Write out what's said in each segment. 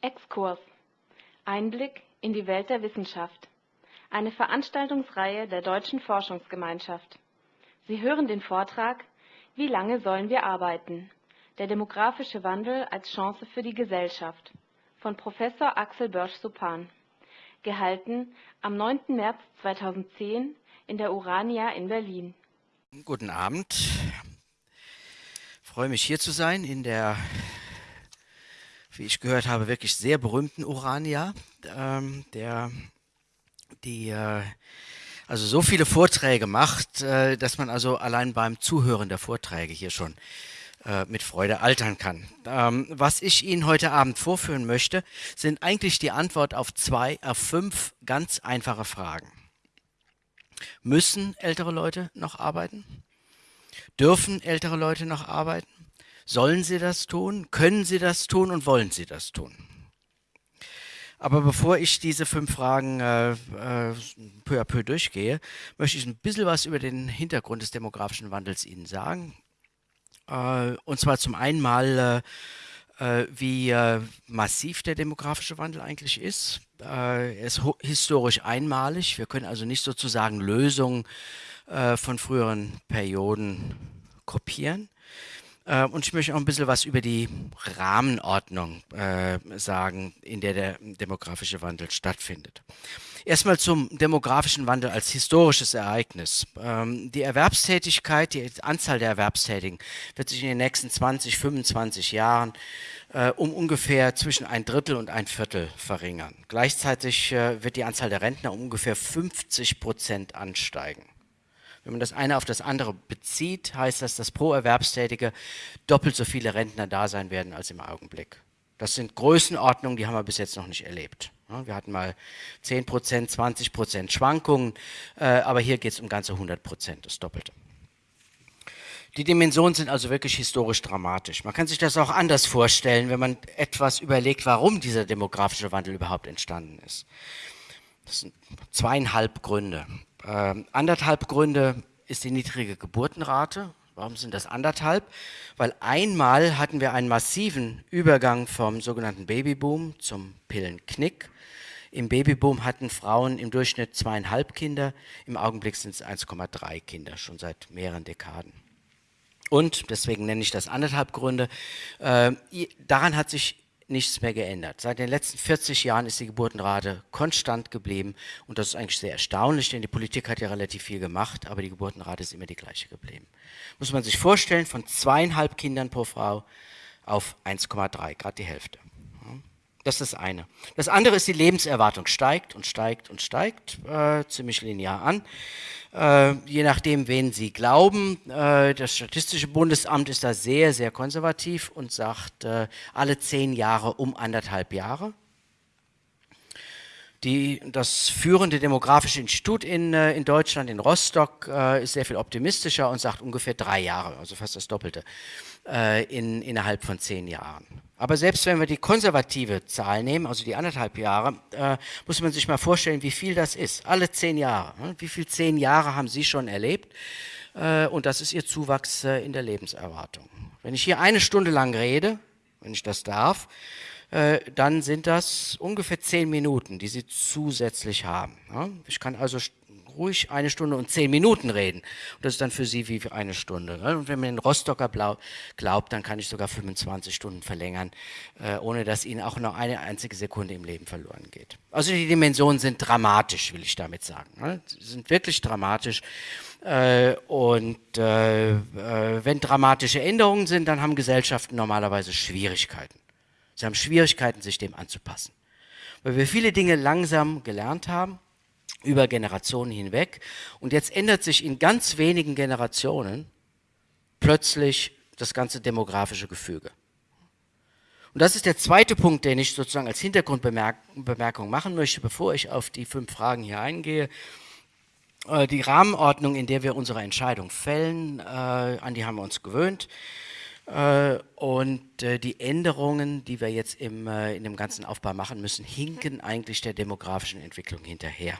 Exkurs Einblick in die Welt der Wissenschaft. Eine Veranstaltungsreihe der Deutschen Forschungsgemeinschaft. Sie hören den Vortrag Wie lange sollen wir arbeiten? Der demografische Wandel als Chance für die Gesellschaft von Professor Axel Börsch-Supan. Gehalten am 9. März 2010 in der Urania in Berlin. Guten Abend. Ich freue mich hier zu sein in der wie ich gehört habe, wirklich sehr berühmten Urania, ähm, der die äh, also so viele Vorträge macht, äh, dass man also allein beim Zuhören der Vorträge hier schon äh, mit Freude altern kann. Ähm, was ich Ihnen heute Abend vorführen möchte, sind eigentlich die Antwort auf zwei, auf fünf ganz einfache Fragen. Müssen ältere Leute noch arbeiten? Dürfen ältere Leute noch arbeiten? Sollen sie das tun? Können sie das tun? Und wollen sie das tun? Aber bevor ich diese fünf Fragen äh, äh, peu à peu durchgehe, möchte ich ein bisschen was über den Hintergrund des demografischen Wandels Ihnen sagen. Äh, und zwar zum einen mal, äh, äh, wie äh, massiv der demografische Wandel eigentlich ist. er ist historisch einmalig. Wir können also nicht sozusagen Lösungen von früheren Perioden kopieren. Äh, und ich möchte auch ein bisschen was über die Rahmenordnung äh, sagen, in der der demografische Wandel stattfindet. Erstmal zum demografischen Wandel als historisches Ereignis. Ähm, die Erwerbstätigkeit, die Anzahl der Erwerbstätigen wird sich in den nächsten 20, 25 Jahren äh, um ungefähr zwischen ein Drittel und ein Viertel verringern. Gleichzeitig äh, wird die Anzahl der Rentner um ungefähr 50 Prozent ansteigen. Wenn man das eine auf das andere bezieht, heißt das, dass pro Erwerbstätige doppelt so viele Rentner da sein werden als im Augenblick. Das sind Größenordnungen, die haben wir bis jetzt noch nicht erlebt. Wir hatten mal 10 Prozent, 20 Prozent Schwankungen, äh, aber hier geht es um ganze 100 Prozent, das Doppelte. Die Dimensionen sind also wirklich historisch dramatisch. Man kann sich das auch anders vorstellen, wenn man etwas überlegt, warum dieser demografische Wandel überhaupt entstanden ist. Das sind zweieinhalb Gründe. Ähm, anderthalb Gründe ist die niedrige Geburtenrate. Warum sind das anderthalb? Weil einmal hatten wir einen massiven Übergang vom sogenannten Babyboom zum Pillenknick. Im Babyboom hatten Frauen im Durchschnitt zweieinhalb Kinder, im Augenblick sind es 1,3 Kinder, schon seit mehreren Dekaden. Und, deswegen nenne ich das anderthalb Gründe, äh, daran hat sich nichts mehr geändert. Seit den letzten 40 Jahren ist die Geburtenrate konstant geblieben und das ist eigentlich sehr erstaunlich, denn die Politik hat ja relativ viel gemacht, aber die Geburtenrate ist immer die gleiche geblieben. Muss man sich vorstellen, von zweieinhalb Kindern pro Frau auf 1,3, gerade die Hälfte. Das ist das eine. Das andere ist, die Lebenserwartung steigt und steigt und steigt, äh, ziemlich linear an. Äh, je nachdem, wen Sie glauben. Äh, das Statistische Bundesamt ist da sehr, sehr konservativ und sagt äh, alle zehn Jahre um anderthalb Jahre. Die, das führende demografische Institut in, äh, in Deutschland, in Rostock, äh, ist sehr viel optimistischer und sagt ungefähr drei Jahre, also fast das Doppelte, äh, in, innerhalb von zehn Jahren. Aber selbst wenn wir die konservative Zahl nehmen, also die anderthalb Jahre, äh, muss man sich mal vorstellen, wie viel das ist. Alle zehn Jahre. Ne? Wie viel zehn Jahre haben Sie schon erlebt? Äh, und das ist Ihr Zuwachs äh, in der Lebenserwartung. Wenn ich hier eine Stunde lang rede, wenn ich das darf, äh, dann sind das ungefähr zehn Minuten, die Sie zusätzlich haben. Ja? Ich kann also ruhig eine Stunde und zehn Minuten reden. Und das ist dann für Sie wie eine Stunde. Ne? Und wenn man den Rostocker glaubt, dann kann ich sogar 25 Stunden verlängern, äh, ohne dass Ihnen auch noch eine einzige Sekunde im Leben verloren geht. Also die Dimensionen sind dramatisch, will ich damit sagen. Ne? Sie sind wirklich dramatisch. Äh, und äh, wenn dramatische Änderungen sind, dann haben Gesellschaften normalerweise Schwierigkeiten. Sie haben Schwierigkeiten, sich dem anzupassen. Weil wir viele Dinge langsam gelernt haben über Generationen hinweg. Und jetzt ändert sich in ganz wenigen Generationen plötzlich das ganze demografische Gefüge. Und das ist der zweite Punkt, den ich sozusagen als Hintergrundbemerkung machen möchte, bevor ich auf die fünf Fragen hier eingehe. Äh, die Rahmenordnung, in der wir unsere Entscheidung fällen, äh, an die haben wir uns gewöhnt. Äh, und die Änderungen, die wir jetzt im, in dem ganzen Aufbau machen müssen, hinken eigentlich der demografischen Entwicklung hinterher.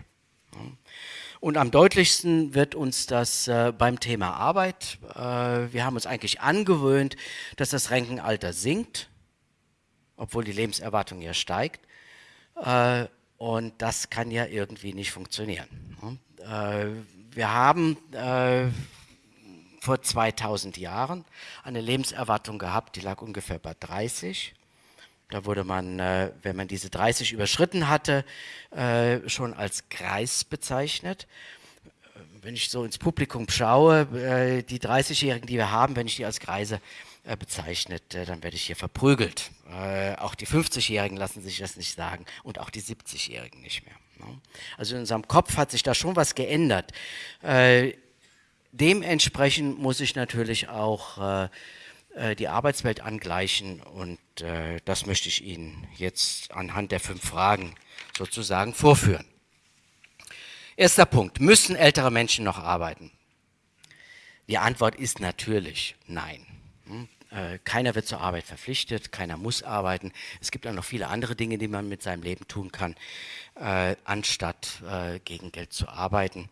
Und am deutlichsten wird uns das äh, beim Thema Arbeit. Äh, wir haben uns eigentlich angewöhnt, dass das Rentenalter sinkt. obwohl die Lebenserwartung ja steigt. Äh, und das kann ja irgendwie nicht funktionieren. Äh, wir haben äh, vor 2000 Jahren eine Lebenserwartung gehabt, die lag ungefähr bei 30. Da wurde man, äh, wenn man diese 30 überschritten hatte, äh, schon als Kreis bezeichnet. Wenn ich so ins Publikum schaue, äh, die 30-Jährigen, die wir haben, wenn ich die als Kreise äh, bezeichnet, äh, dann werde ich hier verprügelt. Äh, auch die 50-Jährigen lassen sich das nicht sagen und auch die 70-Jährigen nicht mehr. Ne? Also in unserem Kopf hat sich da schon was geändert. Dementsprechend muss ich natürlich auch die Arbeitswelt angleichen und das möchte ich Ihnen jetzt anhand der fünf Fragen sozusagen vorführen. Erster Punkt, müssen ältere Menschen noch arbeiten? Die Antwort ist natürlich nein. Hm? Äh, keiner wird zur Arbeit verpflichtet, keiner muss arbeiten. Es gibt auch noch viele andere Dinge, die man mit seinem Leben tun kann, äh, anstatt äh, gegen Geld zu arbeiten.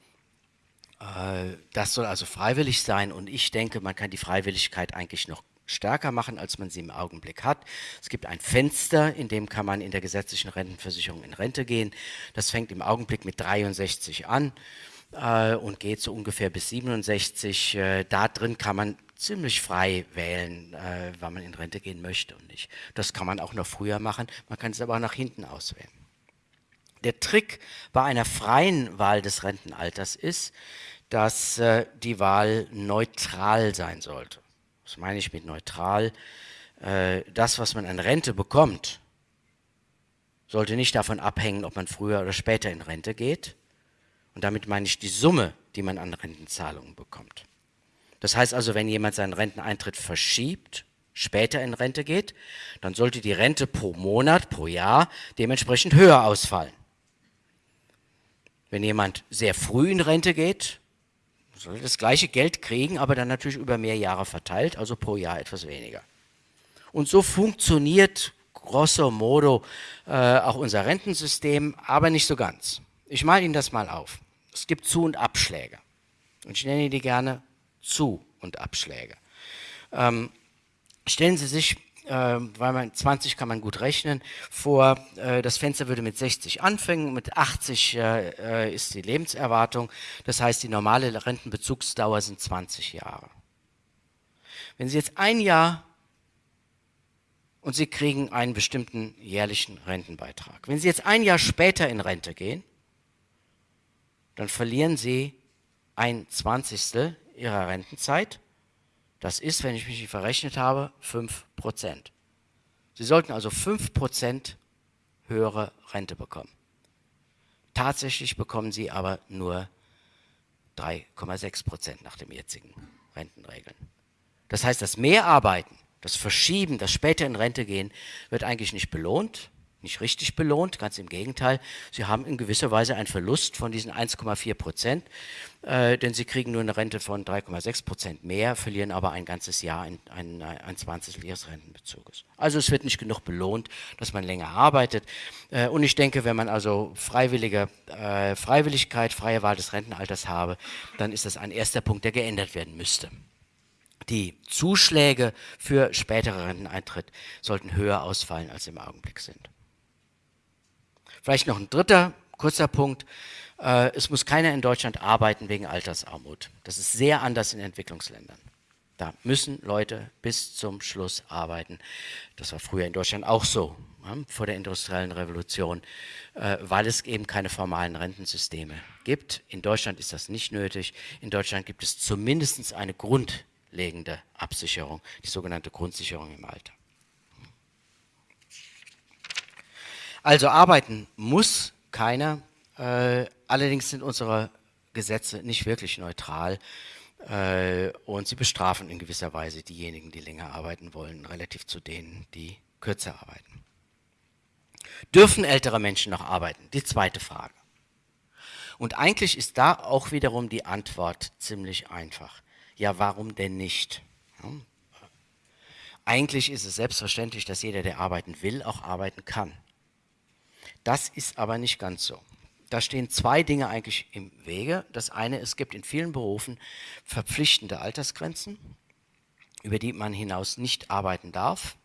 Äh, das soll also freiwillig sein und ich denke, man kann die Freiwilligkeit eigentlich noch stärker machen, als man sie im Augenblick hat. Es gibt ein Fenster, in dem kann man in der gesetzlichen Rentenversicherung in Rente gehen. Das fängt im Augenblick mit 63 an äh, und geht so ungefähr bis 67. Äh, da drin kann man ziemlich frei wählen, äh, wann man in Rente gehen möchte und nicht. Das kann man auch noch früher machen, man kann es aber auch nach hinten auswählen. Der Trick bei einer freien Wahl des Rentenalters ist, dass äh, die Wahl neutral sein sollte. Was meine ich mit neutral? Äh, das, was man an Rente bekommt, sollte nicht davon abhängen, ob man früher oder später in Rente geht. Und damit meine ich die Summe, die man an Rentenzahlungen bekommt. Das heißt also, wenn jemand seinen Renteneintritt verschiebt, später in Rente geht, dann sollte die Rente pro Monat, pro Jahr dementsprechend höher ausfallen. Wenn jemand sehr früh in Rente geht, soll das gleiche Geld kriegen, aber dann natürlich über mehr Jahre verteilt, also pro Jahr etwas weniger. Und so funktioniert grosso modo äh, auch unser Rentensystem, aber nicht so ganz. Ich male Ihnen das mal auf. Es gibt Zu- und Abschläge. Und ich nenne die gerne zu- und Abschläge. Ähm, stellen Sie sich, weil man 20 kann man gut rechnen, vor, äh, das Fenster würde mit 60 anfangen, mit 80 äh, ist die Lebenserwartung, das heißt die normale Rentenbezugsdauer sind 20 Jahre. Wenn Sie jetzt ein Jahr und Sie kriegen einen bestimmten jährlichen Rentenbeitrag. Wenn Sie jetzt ein Jahr später in Rente gehen, dann verlieren Sie ein Zwanzigstel ihrer Rentenzeit. Das ist, wenn ich mich nicht verrechnet habe, 5%. Sie sollten also 5% höhere Rente bekommen. Tatsächlich bekommen sie aber nur 3,6% nach den jetzigen Rentenregeln. Das heißt, das Mehrarbeiten, das Verschieben, das später in Rente gehen, wird eigentlich nicht belohnt, nicht richtig belohnt, ganz im Gegenteil. Sie haben in gewisser Weise einen Verlust von diesen 1,4 Prozent, äh, denn sie kriegen nur eine Rente von 3,6 Prozent mehr, verlieren aber ein ganzes Jahr ein, ein, ein Zwanzigstel ihres Rentenbezuges. Also es wird nicht genug belohnt, dass man länger arbeitet. Äh, und ich denke, wenn man also freiwillige äh, Freiwilligkeit, freie Wahl des Rentenalters habe, dann ist das ein erster Punkt, der geändert werden müsste. Die Zuschläge für spätere Renteneintritt sollten höher ausfallen, als sie im Augenblick sind. Vielleicht noch ein dritter kurzer Punkt. Äh, es muss keiner in Deutschland arbeiten wegen Altersarmut. Das ist sehr anders in Entwicklungsländern. Da müssen Leute bis zum Schluss arbeiten. Das war früher in Deutschland auch so, vor der industriellen Revolution, äh, weil es eben keine formalen Rentensysteme gibt. In Deutschland ist das nicht nötig. In Deutschland gibt es zumindest eine grundlegende Absicherung, die sogenannte Grundsicherung im Alter. Also arbeiten muss keiner. Äh, allerdings sind unsere Gesetze nicht wirklich neutral äh, und sie bestrafen in gewisser Weise diejenigen, die länger arbeiten wollen, relativ zu denen, die kürzer arbeiten. Dürfen ältere Menschen noch arbeiten? Die zweite Frage. Und eigentlich ist da auch wiederum die Antwort ziemlich einfach. Ja, warum denn nicht? Hm? Eigentlich ist es selbstverständlich, dass jeder, der arbeiten will, auch arbeiten kann. Das ist aber nicht ganz so. Da stehen zwei Dinge eigentlich im Wege. Das eine, es gibt in vielen Berufen verpflichtende Altersgrenzen, über die man hinaus nicht arbeiten darf.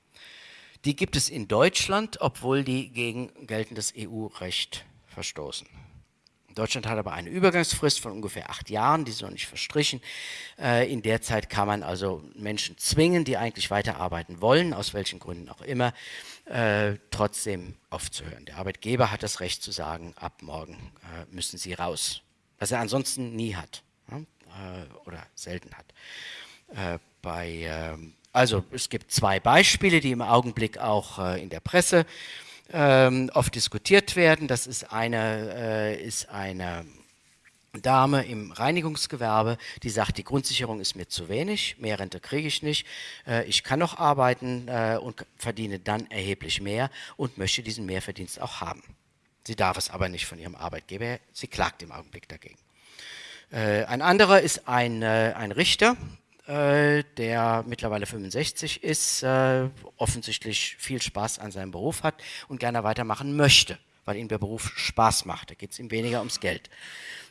Die gibt es in Deutschland, obwohl die gegen geltendes EU-Recht verstoßen. Deutschland hat aber eine Übergangsfrist von ungefähr acht Jahren, die ist noch nicht verstrichen. Äh, in der Zeit kann man also Menschen zwingen, die eigentlich weiterarbeiten wollen, aus welchen Gründen auch immer, äh, trotzdem aufzuhören. Der Arbeitgeber hat das Recht zu sagen, ab morgen äh, müssen sie raus, was er ansonsten nie hat oder selten hat. bei, ähm, also es gibt zwei Beispiele, die im Augenblick auch in der Presse äh, ähm, oft diskutiert werden. Das ist eine, äh, ist eine Dame im Reinigungsgewerbe, die sagt, die Grundsicherung ist mir zu wenig, mehr Rente kriege ich nicht, äh, ich kann noch arbeiten äh, und verdiene dann erheblich mehr und möchte diesen Mehrverdienst auch haben. Sie darf es aber nicht von ihrem Arbeitgeber, sie klagt im Augenblick dagegen. Äh, ein anderer ist ein, äh, ein Richter, der mittlerweile 65 ist, äh, offensichtlich viel Spaß an seinem Beruf hat und gerne weitermachen möchte, weil ihm der Beruf Spaß macht. Da geht es ihm weniger ums Geld.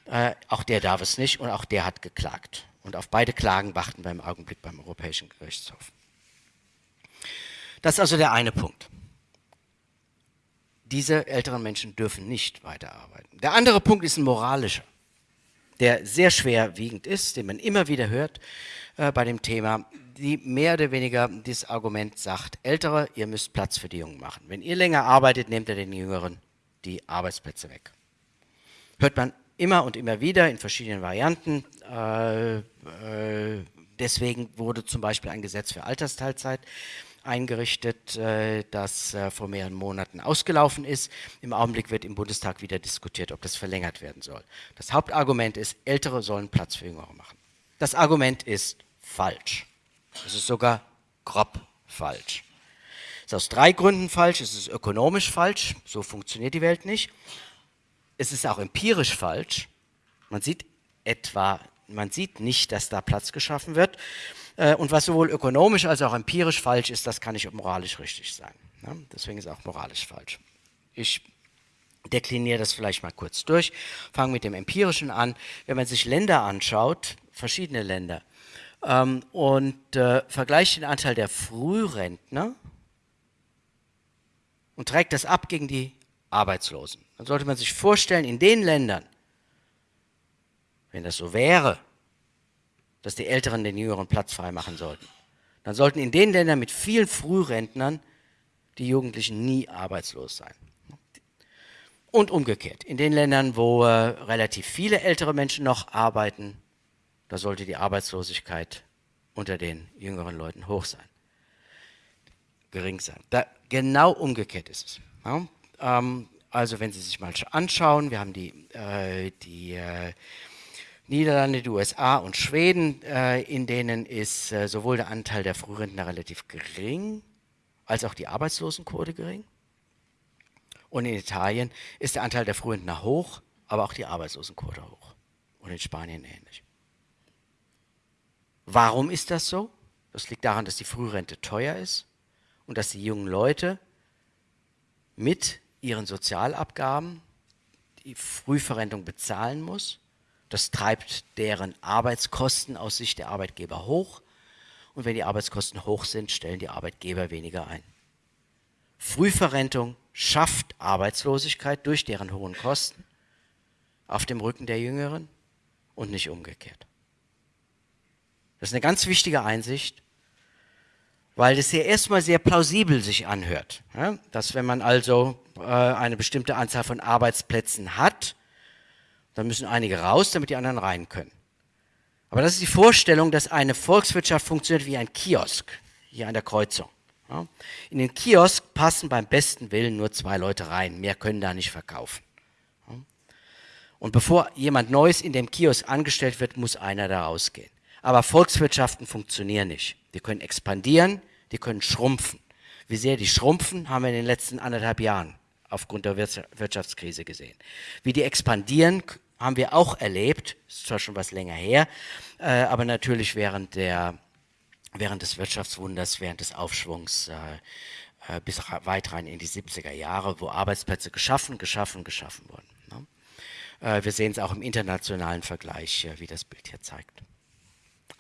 Äh, auch der darf es nicht und auch der hat geklagt. Und auf beide Klagen warten wir im Augenblick beim Europäischen Gerichtshof. Das ist also der eine Punkt. Diese älteren Menschen dürfen nicht weiterarbeiten. Der andere Punkt ist ein moralischer, der sehr schwerwiegend ist, den man immer wieder hört äh, bei dem Thema, die mehr oder weniger dieses Argument sagt, Ältere, ihr müsst Platz für die Jungen machen. Wenn ihr länger arbeitet, nehmt ihr den Jüngeren die Arbeitsplätze weg. Hört man immer und immer wieder in verschiedenen Varianten. Äh, äh, deswegen wurde zum Beispiel ein Gesetz für Altersteilzeit eingerichtet, äh, das äh, vor mehreren Monaten ausgelaufen ist. Im Augenblick wird im Bundestag wieder diskutiert, ob das verlängert werden soll. Das Hauptargument ist, Ältere sollen Platz für Jüngere machen. Das Argument ist falsch. Es ist sogar grob falsch. Es ist aus drei Gründen falsch. Es ist ökonomisch falsch. So funktioniert die Welt nicht. Es ist auch empirisch falsch. Man sieht etwa, man sieht nicht, dass da Platz geschaffen wird. Äh, und was sowohl ökonomisch als auch empirisch falsch ist, das kann nicht moralisch richtig sein. Deswegen ist auch moralisch falsch. Ich dekliniere das vielleicht mal kurz durch. Fange mit dem Empirischen an. Wenn man sich Länder anschaut, verschiedene Länder, ähm, und äh, vergleicht den Anteil der Frührentner und trägt das ab gegen die Arbeitslosen. Dann sollte man sich vorstellen, in den Ländern, wenn das so wäre, dass die Älteren den Jüngeren Platz frei machen sollten, dann sollten in den Ländern mit vielen Frührentnern die Jugendlichen nie arbeitslos sein. Und umgekehrt, in den Ländern, wo äh, relativ viele ältere Menschen noch arbeiten, da sollte die Arbeitslosigkeit unter den jüngeren Leuten hoch sein, gering sein. Da, genau umgekehrt ist es. Ja? Ähm, also wenn Sie sich mal anschauen, wir haben die, äh, die äh, Niederlande, die USA und Schweden, äh, in denen ist äh, sowohl der Anteil der Frührentner relativ gering, als auch die Arbeitslosenquote gering. Und in Italien ist der Anteil der Frührentner hoch, aber auch die Arbeitslosenquote hoch. Und in Spanien ähnlich. Warum ist das so? Das liegt daran, dass die Frührente teuer ist und dass die jungen Leute mit ihren Sozialabgaben die Frühverrentung bezahlen muss. Das treibt deren Arbeitskosten aus Sicht der Arbeitgeber hoch. Und wenn die Arbeitskosten hoch sind, stellen die Arbeitgeber weniger ein. Frühverrentung schafft Arbeitslosigkeit durch deren hohen Kosten auf dem Rücken der Jüngeren und nicht umgekehrt. Das ist eine ganz wichtige Einsicht, weil es ja erstmal sehr plausibel sich anhört, dass wenn man also äh, eine bestimmte Anzahl von Arbeitsplätzen hat, dann müssen einige raus, damit die anderen rein können. Aber das ist die Vorstellung, dass eine Volkswirtschaft funktioniert wie ein Kiosk, hier an der Kreuzung. In den Kiosk passen beim besten Willen nur zwei Leute rein, mehr können da nicht verkaufen. Und bevor jemand Neues in dem Kiosk angestellt wird, muss einer da rausgehen. Aber Volkswirtschaften funktionieren nicht. Die können expandieren, die können schrumpfen. Wie sehr die schrumpfen, haben wir in den letzten anderthalb Jahren aufgrund der Wirtschaftskrise gesehen. Wie die expandieren, haben wir auch erlebt, ist zwar schon was länger her, äh, aber natürlich während, der, während des Wirtschaftswunders, während des Aufschwungs äh, äh bis weit rein in die 70er Jahre, wo Arbeitsplätze geschaffen, geschaffen, geschaffen wurden. Ne? Äh, wir sehen es auch im internationalen Vergleich, äh, wie das Bild hier zeigt.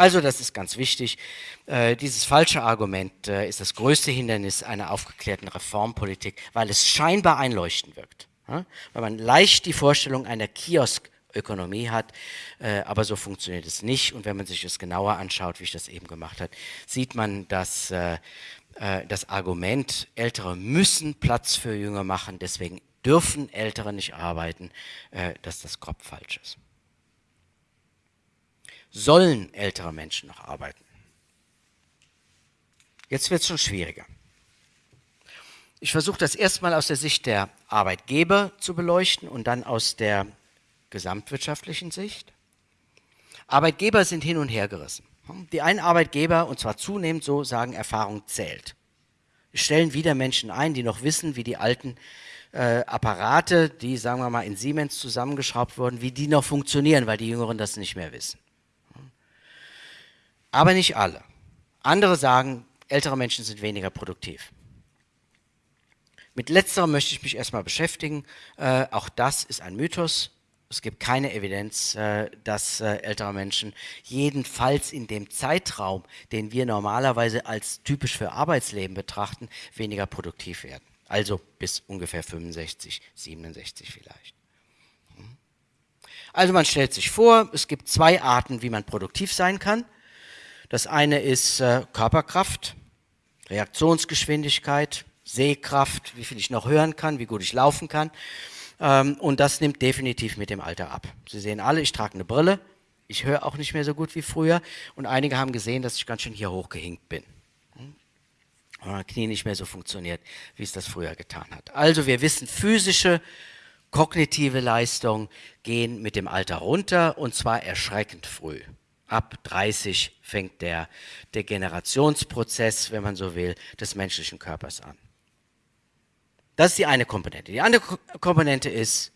Also das ist ganz wichtig. Äh, dieses falsche Argument äh, ist das größte Hindernis einer aufgeklärten Reformpolitik, weil es scheinbar einleuchtend wirkt. Weil man leicht die Vorstellung einer Kioskökonomie hat, äh, aber so funktioniert es nicht. Und wenn man sich das genauer anschaut, wie ich das eben gemacht habe, sieht man, dass das Argument, Ältere müssen Platz für Jünger machen, deswegen dürfen Ältere nicht arbeiten, dass das grob falsch ist sollen ältere Menschen noch arbeiten. Jetzt wird es schon schwieriger. Ich versuche das erstmal aus der Sicht der Arbeitgeber zu beleuchten und dann aus der gesamtwirtschaftlichen Sicht. Arbeitgeber sind hin und her gerissen. Die einen Arbeitgeber, und zwar zunehmend so, sagen, Erfahrung zählt. Stellen wieder Menschen ein, die noch wissen, wie die alten äh, Apparate, die, sagen wir mal, in Siemens zusammengeschraubt wurden, wie die noch funktionieren, weil die Jüngeren das nicht mehr wissen aber nicht alle. Andere sagen, ältere Menschen sind weniger produktiv. Mit letzterem möchte ich mich erstmal beschäftigen. Äh, auch das ist ein Mythos. Es gibt keine Evidenz, äh, dass äh, ältere Menschen jedenfalls in dem Zeitraum, den wir normalerweise als typisch für Arbeitsleben betrachten, weniger produktiv werden. Also bis ungefähr 65, 67 vielleicht. Hm. Also man stellt sich vor, es gibt zwei Arten, wie man produktiv sein kann. Das eine ist äh, Körperkraft, Reaktionsgeschwindigkeit, Sehkraft, wie viel ich noch hören kann, wie gut ich laufen kann. Ähm, und das nimmt definitiv mit dem Alter ab. Sie sehen alle, ich trage eine Brille, ich höre auch nicht mehr so gut wie früher. Und einige haben gesehen, dass ich ganz schön hier hochgehinkt bin. Mein Knie nicht mehr so funktioniert, wie es das früher getan hat. Also wir wissen, physische, kognitive Leistungen gehen mit dem Alter runter und zwar erschreckend früh ab 30 fängt der Degenerationsprozess, wenn man so will, des menschlichen Körpers an. Das ist die eine Komponente. Die andere Komponente ist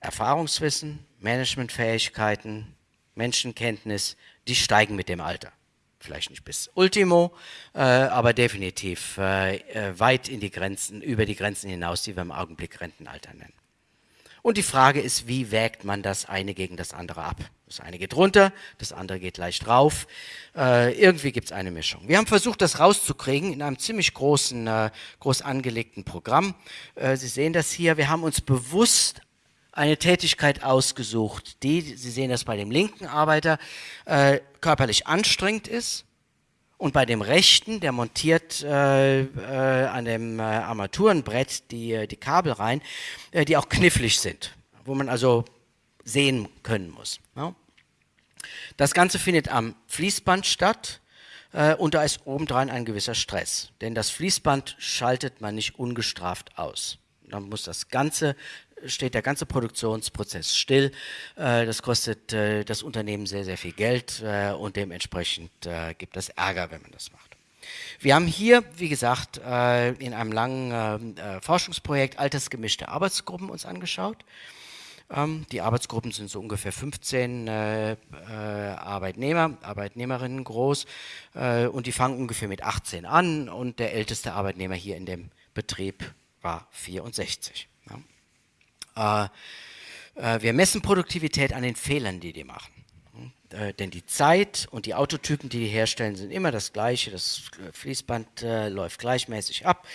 Erfahrungswissen, Managementfähigkeiten, Menschenkenntnis, die steigen mit dem Alter. Vielleicht nicht bis Ultimo, äh, aber definitiv äh, äh weit in die Grenzen, über die Grenzen hinaus, die wir im Augenblick Rentenalter nennen. Und die Frage ist, wie wägt man das eine gegen das andere ab? Das eine geht runter, das andere geht leicht rauf. Äh, irgendwie gibt es eine Mischung. Wir haben versucht, das rauszukriegen in einem ziemlich großen, äh, groß angelegten Programm. Äh, Sie sehen das hier. Wir haben uns bewusst eine Tätigkeit ausgesucht, die, Sie sehen das bei dem linken Arbeiter, äh, körperlich anstrengend ist und bei dem rechten, der montiert äh, äh, an dem äh, Armaturenbrett die, äh, die Kabel rein, äh, die auch knifflig sind, wo man also sehen können muss. Ja? Das Ganze findet am Fließband statt äh, und da ist obendrein ein gewisser Stress, denn das Fließband schaltet man nicht ungestraft aus. Dann muss das ganze steht der ganze Produktionsprozess still. Äh, das kostet äh, das Unternehmen sehr, sehr viel Geld äh, und dementsprechend gibt es Ärger, wenn man das macht. Wir haben hier, wie gesagt, in einem langen Forschungsprojekt altersgemischte Arbeitsgruppen uns angeschaut. Ähm, die Arbeitsgruppen sind so ungefähr 15 Arbeitnehmer, Arbeitnehmerinnen groß und die fangen ungefähr mit 18 an und der älteste Arbeitnehmer hier in dem Betrieb war 64. Äh, äh, wir messen Produktivität an den Fehlern, die die machen. Äh, denn die Zeit und die Autotypen, die die herstellen, sind immer das gleiche. Das Fließband läuft gleichmäßig ab.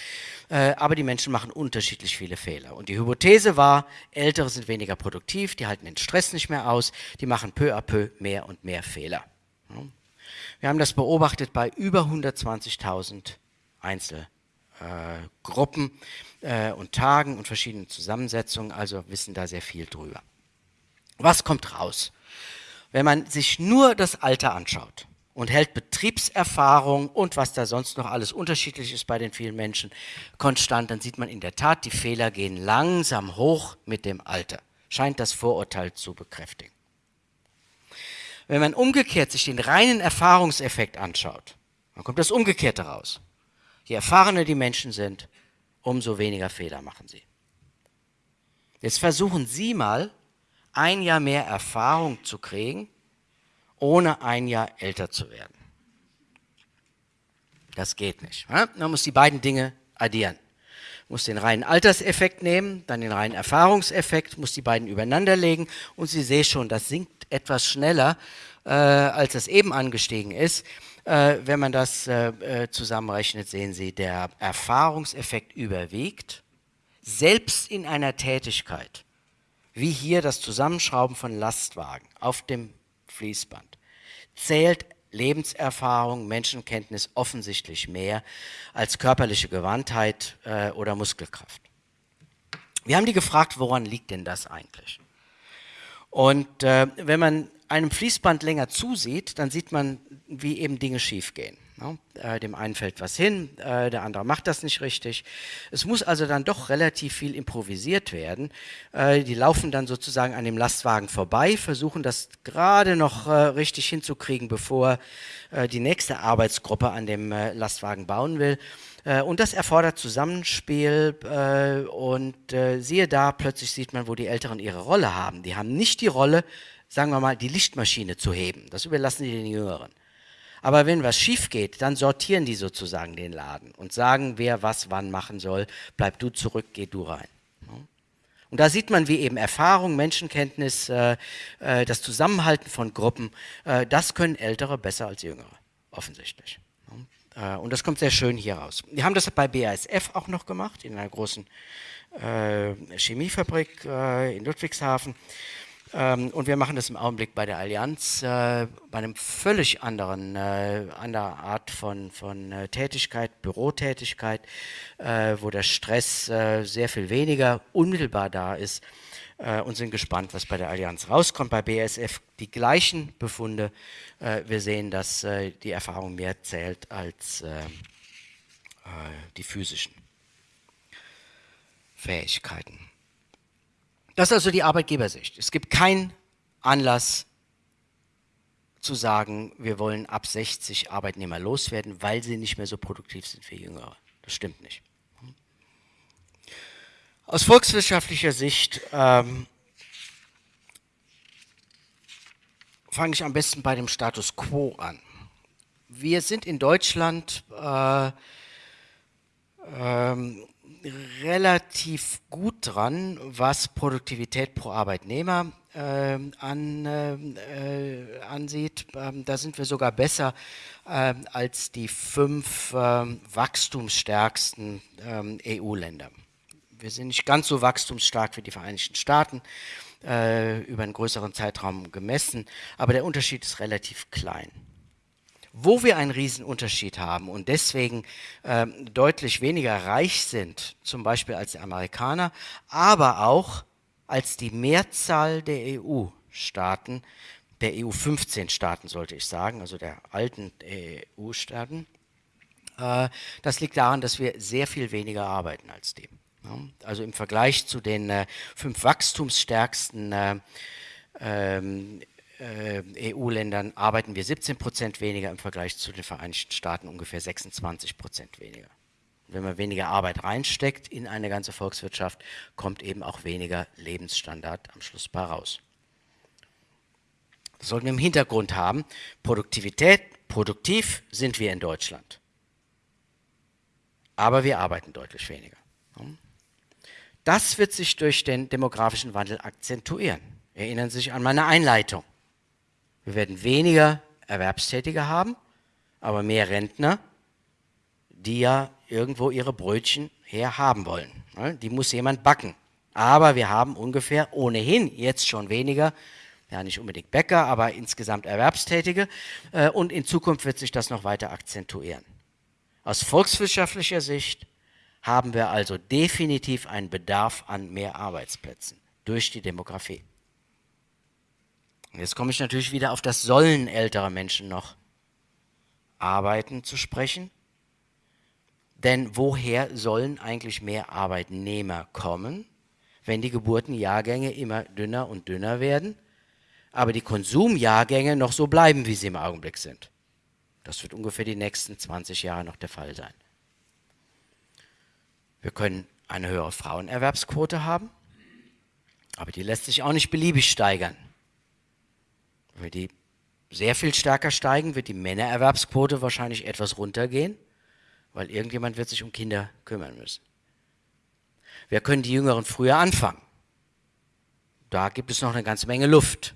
Aber die Menschen machen unterschiedlich viele Fehler. Und die Hypothese war, Ältere sind weniger produktiv, die halten den Stress nicht mehr aus, die machen peu à peu mehr und mehr Fehler. Wir haben das beobachtet bei über 120.000 Einzel äh, Gruppen äh, und Tagen und verschiedenen Zusammensetzungen, also wissen da sehr viel drüber. Was kommt raus? Wenn man sich nur das Alter anschaut und hält Betriebserfahrung und was da sonst noch alles unterschiedlich ist bei den vielen Menschen konstant, dann sieht man in der Tat, die Fehler gehen langsam hoch mit dem Alter. Scheint das Vorurteil zu bekräftigen. Wenn man umgekehrt sich den reinen Erfahrungseffekt anschaut, dann kommt das Umgekehrte raus. Je erfahrener die Menschen sind, umso weniger Fehler machen sie. Jetzt versuchen Sie mal, ein Jahr mehr Erfahrung zu kriegen, ohne ein Jahr älter zu werden. Das geht nicht. Man muss die beiden Dinge addieren. Man muss den reinen Alterseffekt nehmen, dann den reinen Erfahrungseffekt, muss die beiden übereinander legen und Sie sehen schon, das sinkt etwas schneller äh, als es eben angestiegen ist. Äh, wenn man das äh, äh, zusammenrechnet, sehen Sie, der Erfahrungseffekt überwiegt, selbst in einer Tätigkeit, wie hier das Zusammenschrauben von Lastwagen auf dem Fließband, zählt Lebenserfahrung, Menschenkenntnis offensichtlich mehr als körperliche Gewandtheit äh, oder Muskelkraft. Wir haben die gefragt, woran liegt denn das eigentlich? Und äh, wenn man einem Fließband länger zusieht, dann sieht man, wie eben Dinge schiefgehen. Ne? Äh, dem einen fällt was hin, äh, der andere macht das nicht richtig. Es muss also dann doch relativ viel improvisiert werden. Äh, die laufen dann sozusagen an dem Lastwagen vorbei, versuchen das gerade noch richtig hinzukriegen, bevor die nächste Arbeitsgruppe an dem Lastwagen bauen will. Und das erfordert Zusammenspiel und siehe da, plötzlich sieht man, wo die Älteren ihre Rolle haben. Die haben nicht die Rolle, sagen wir mal, die Lichtmaschine zu heben. Das überlassen die den Jüngeren. Aber wenn was schief geht, dann sortieren die sozusagen den Laden und sagen, wer was wann machen soll. Bleib du zurück, geh du rein. Und da sieht man, wie eben Erfahrung, Menschenkenntnis, äh, äh, das Zusammenhalten von Gruppen, äh, das können Ältere besser als Jüngere, offensichtlich. Und das kommt sehr schön hier raus. Wir haben das bei BASF auch noch gemacht, in einer großen Chemiefabrik in Ludwigshafen. Ähm, und wir machen das im Augenblick bei der Allianz, äh, bei einem völlig anderen, äh, anderer Art von, von äh, Tätigkeit, Bürotätigkeit, äh, wo der Stress äh, sehr viel weniger unmittelbar da ist äh, und sind gespannt, was bei der Allianz rauskommt. Bei BASF die gleichen Befunde. wir sehen, dass die Erfahrung mehr zählt als die physischen Fähigkeiten. Das ist also die Arbeitgebersicht. Es gibt keinen Anlass zu sagen, wir wollen ab 60 Arbeitnehmer loswerden, weil sie nicht mehr so produktiv sind wie Jüngere. Das stimmt nicht. Aus volkswirtschaftlicher Sicht ähm, fange ich am besten bei dem Status quo an. Wir sind in Deutschland äh, ähm, relativ gut dran, was Produktivität pro Arbeitnehmer äh, an, äh, ansieht. Ähm, da sind wir sogar besser äh, als die fünf ähm, wachstumsstärksten ähm, EU-Länder. Wir sind nicht ganz so wachstumsstark wie die Vereinigten Staaten, äh, über einen größeren Zeitraum gemessen, aber der Unterschied ist relativ klein. Wo wir einen Riesenunterschied haben und deswegen äh, deutlich weniger reich sind, zum Beispiel als die Amerikaner, aber auch als die Mehrzahl der EU-Staaten, der EU-15-Staaten sollte ich sagen, also der alten EU-Staaten, äh, das liegt daran, dass wir sehr viel weniger arbeiten als die. Also im Vergleich zu den äh, fünf wachstumsstärksten äh, ähm, äh, EU-Ländern arbeiten wir 17 Prozent weniger im Vergleich zu den Vereinigten Staaten ungefähr 26 Prozent weniger. Wenn man weniger Arbeit reinsteckt in eine ganze Volkswirtschaft, kommt eben auch weniger Lebensstandard am Schluss bei raus. Das sollten wir im Hintergrund haben. Produktivität, produktiv sind wir in Deutschland. Aber wir arbeiten deutlich weniger. Das wird sich durch den demografischen Wandel akzentuieren. Erinnern Sie sich an meine Einleitung. Wir werden weniger Erwerbstätige haben, aber mehr Rentner, die ja irgendwo ihre Brötchen her haben wollen. Ne? Die muss jemand backen. Aber wir haben ungefähr ohnehin jetzt schon weniger, ja nicht unbedingt Bäcker, aber insgesamt Erwerbstätige. Äh, und in Zukunft wird sich das noch weiter akzentuieren. Aus volkswirtschaftlicher Sicht haben wir also definitiv einen Bedarf an mehr Arbeitsplätzen durch die Demografie. Jetzt komme ich natürlich wieder auf das Sollen älterer Menschen noch arbeiten zu sprechen. Denn woher sollen eigentlich mehr Arbeitnehmer kommen, wenn die Geburtenjahrgänge immer dünner und dünner werden, aber die Konsumjahrgänge noch so bleiben, wie sie im Augenblick sind? Das wird ungefähr die nächsten 20 Jahre noch der Fall sein. Wir können eine höhere Frauenerwerbsquote haben, aber die lässt sich auch nicht beliebig steigern. Wenn die sehr viel stärker steigen, wird die Männererwerbsquote wahrscheinlich etwas runtergehen, weil irgendjemand wird sich um Kinder kümmern müssen. Wir können die Jüngeren früher anfangen. Da gibt es noch eine ganze Menge Luft.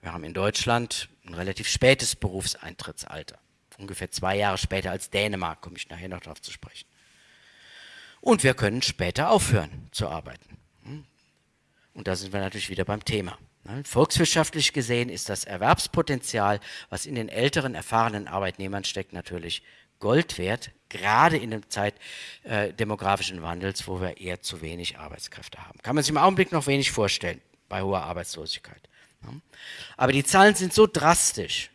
Wir haben in Deutschland ein relativ spätes Berufseintrittsalter. Ungefähr zwei Jahre später als Dänemark, komme ich nachher noch darauf zu sprechen. Und wir können später aufhören zu arbeiten. Hm? Und da sind wir natürlich wieder beim Thema. Volkswirtschaftlich gesehen ist das Erwerbspotenzial, was in den älteren, erfahrenen Arbeitnehmern steckt, natürlich Gold wert, gerade in der Zeit äh, demografischen Wandels, wo wir eher zu wenig Arbeitskräfte haben. Kann man sich im Augenblick noch wenig vorstellen bei hoher Arbeitslosigkeit. Aber die Zahlen sind so drastisch,